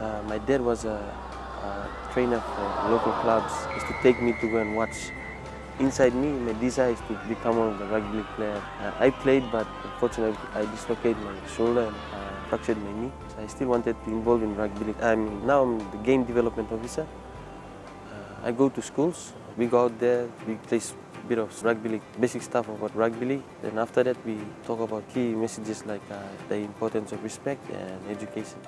Uh, my dad was a, a trainer for local clubs. He used to take me to go and watch. Inside me, my desire is to become one of the rugby league players. Uh, I played, but unfortunately, I dislocated my shoulder and uh, fractured my knee. I still wanted to be involved in rugby. I mean, now I'm the game development officer. Uh, I go to schools. We go out there. We play a bit of rugby league, basic stuff about rugby league. Then after that, we talk about key messages like uh, the importance of respect and education.